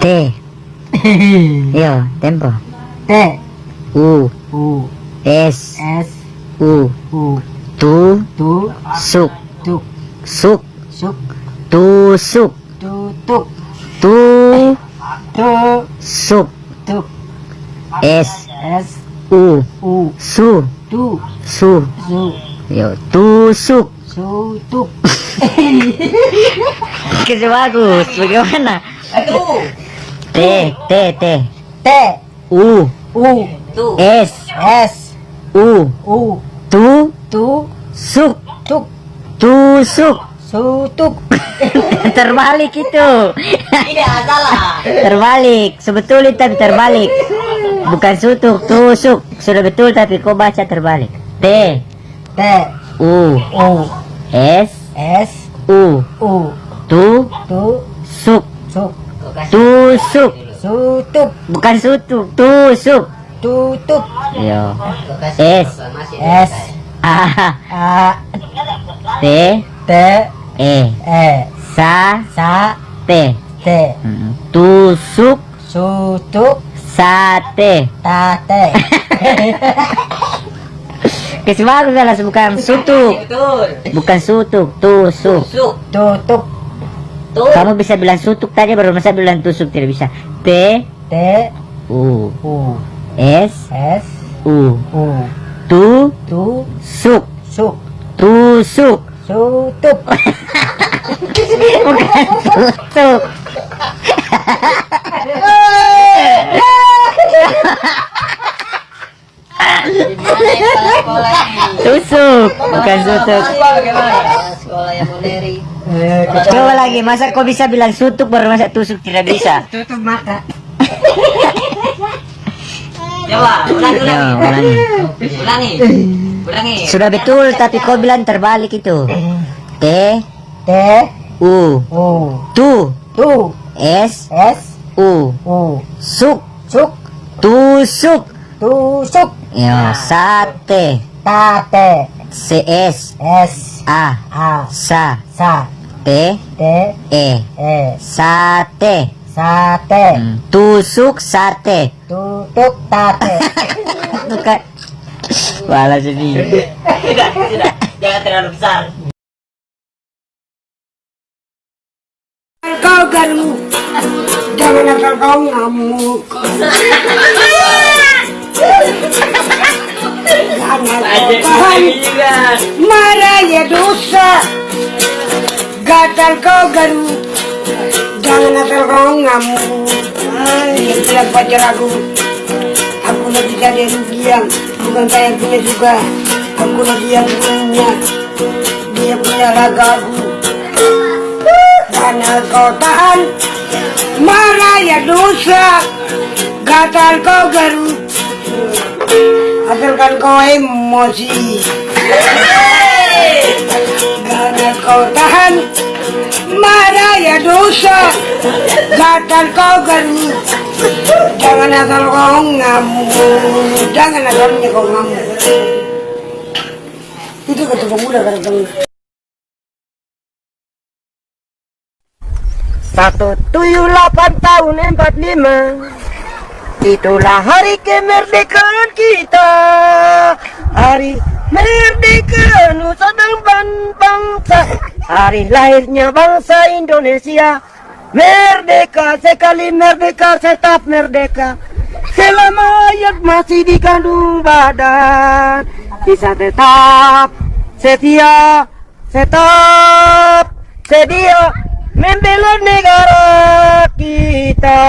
T. Yo, tempo. T. U. U. S. S. U. U. Tu. Tu. Suk. Tuk. Suk. Suk. Tusuk Tutuk Tu. Tu. Suk. Tuk S. S. U. U. Su. Tu. Su. Su. Yo, tusuk Su. Tuk. Kasi bagus, bagaimana? T, T, T. T. U. U. S. S. U. U. Tu. Tu. Suk. Tuk. Tusuk Su Tuk. Terbalik itu. Tidak salah Terbalik. Sebetulnya tapi terbalik. Bukan sutuk, tusuk Sudah betul tapi kau baca terbalik. T. T. U. U. S. S. U. U. Tu. Tu. Suk. Suk Tusuk. Su Tuk Bukan sutuk, tusuk. Tutuk Yo S. S. A. A. T. T. E. E. Sa. Sa. T. T. Tusuk. Su Tuk Sate. Tate. Kasi bagus lah bukan sutuk. Bukan sutuk, tusuk Tutuk Kamu bisa bilang sutuk tadi baru masa bilang tusuk tidak bisa. T T U U S S U U. Tu Tu suk. Suk. Tusuk. Su Tuk bukan tusuk. tusuk. Bukan sutuk. Sekolah yang modern Coba lagi, masa kau bisa bilang sutuk baru masa tusuk? Tidak bisa? Tutup mata. Coba, ulangi, Ya, ulangi, ulangi. ulangi, ulangi. Sudah betul, tapi kau bilang terbalik itu. T T U U. Tu Tu. S S U. U. Suk. Suk. Tusuk. Tusuk. Ya sate. Tate CS S A A sa Sa T T E E sate. Sate. Hmm, tusuk sate. Tutuk tate bukan. Wala sedih Tidak, tidak, jangan terlalu besar. Kau garu Jangan kau ngamuk dosa. Gatal kau garu. Jangan asal kau ngamuk. Ay, bilang pacar aku Aku lagi cari rugian. Bukan saya punya juga. Aku lagi yang punya. Dia punya raga aku. Karena kau tahan. Marah ya dosa. Gatal kau garu. Hasilkan kau emosi Karena kau tahan Marah ya dosa? Gatal kau garu. Jangan asal kau ngamuk Jangan asalnya kau ngamuk Itu kata pemuda kata Satu tujuh delapan tahun empat lima. Itulah hari kemerdekaan kita. Hari merdeka Nusa dan bangsa. Hari lahirnya bangsa Indonesia. Merdeka sekali merdeka tetap merdeka. Selama hayat masih dikandung badan. Bisa tetap setia Tetap sedia Membela negara kita